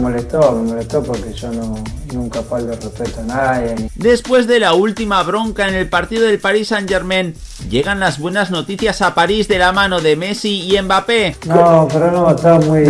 molestó, me molestó porque yo no, nunca falto respeto a nadie. Después de la última bronca en el partido del Paris Saint Germain, llegan las buenas noticias a París de la mano de Messi y Mbappé. No, pero no, estaba muy,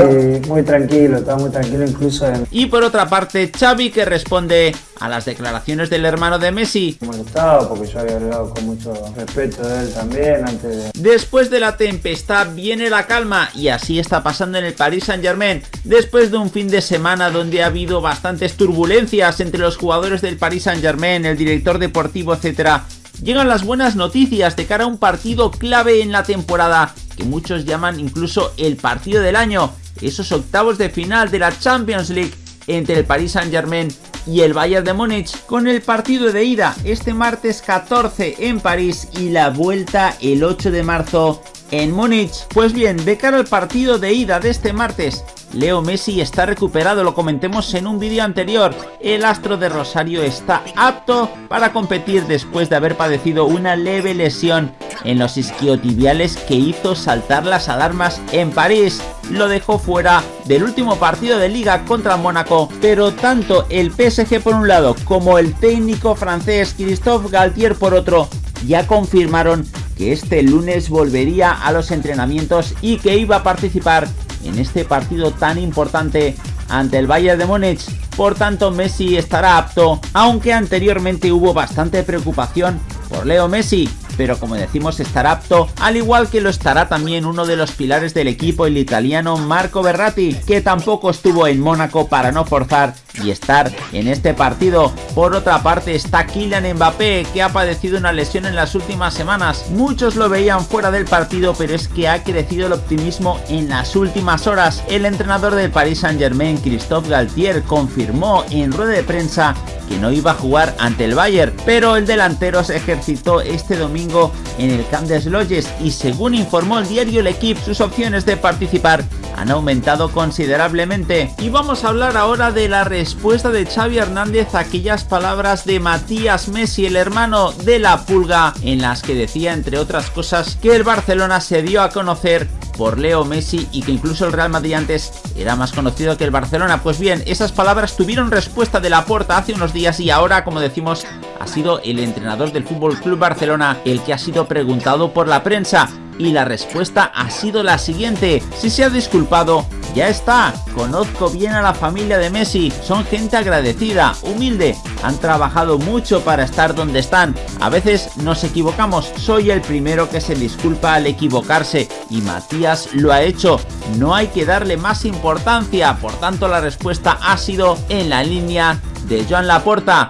muy tranquilo, estaba muy tranquilo incluso. En... Y por otra parte, Xavi que responde a las declaraciones del hermano de Messi. Molestado porque yo había hablado con mucho respeto de él también antes de... Después de la tempestad viene la calma y así está pasando en el Paris Saint Germain. Después de un fin de semana donde ha habido bastantes turbulencias entre los jugadores del Paris Saint Germain, el director deportivo, etc llegan las buenas noticias de cara a un partido clave en la temporada, que muchos llaman incluso el partido del año, esos octavos de final de la Champions League entre el Paris Saint Germain y el Bayern de Múnich con el partido de ida este martes 14 en París y la vuelta el 8 de marzo en Múnich. Pues bien, de cara al partido de ida de este martes, Leo Messi está recuperado, lo comentemos en un vídeo anterior. El astro de Rosario está apto para competir después de haber padecido una leve lesión en los isquiotibiales que hizo saltar las alarmas en París. Lo dejó fuera del último partido de liga contra Mónaco, pero tanto el PSG por un lado como el técnico francés Christophe Galtier por otro ya confirmaron que este lunes volvería a los entrenamientos y que iba a participar en este partido tan importante ante el Bayern de Múnich. Por tanto, Messi estará apto, aunque anteriormente hubo bastante preocupación por Leo Messi, pero como decimos estará apto, al igual que lo estará también uno de los pilares del equipo, el italiano Marco Berratti, que tampoco estuvo en Mónaco para no forzar y estar en este partido. Por otra parte está Kylian Mbappé, que ha padecido una lesión en las últimas semanas. Muchos lo veían fuera del partido, pero es que ha crecido el optimismo en las últimas horas. El entrenador del Paris Saint Germain, Christophe Galtier, confirmó en rueda de prensa que no iba a jugar ante el Bayern, pero el delantero se ejercitó este domingo en el Camp de Sloges y según informó el diario L'Equipe, sus opciones de participar han aumentado considerablemente. Y vamos a hablar ahora de la respuesta de Xavi Hernández a aquellas palabras de Matías Messi, el hermano de la pulga, en las que decía entre otras cosas que el Barcelona se dio a conocer por Leo Messi y que incluso el Real Madrid antes era más conocido que el Barcelona. Pues bien, esas palabras tuvieron respuesta de la puerta hace unos días y ahora, como decimos, ha sido el entrenador del Fútbol Club Barcelona el que ha sido preguntado por la prensa y la respuesta ha sido la siguiente. Si se ha disculpado, ya está. Conozco bien a la familia de Messi. Son gente agradecida, humilde. Han trabajado mucho para estar donde están. A veces nos equivocamos. Soy el primero que se disculpa al equivocarse. Y Matías lo ha hecho. No hay que darle más importancia. Por tanto, la respuesta ha sido en la línea de Joan Laporta.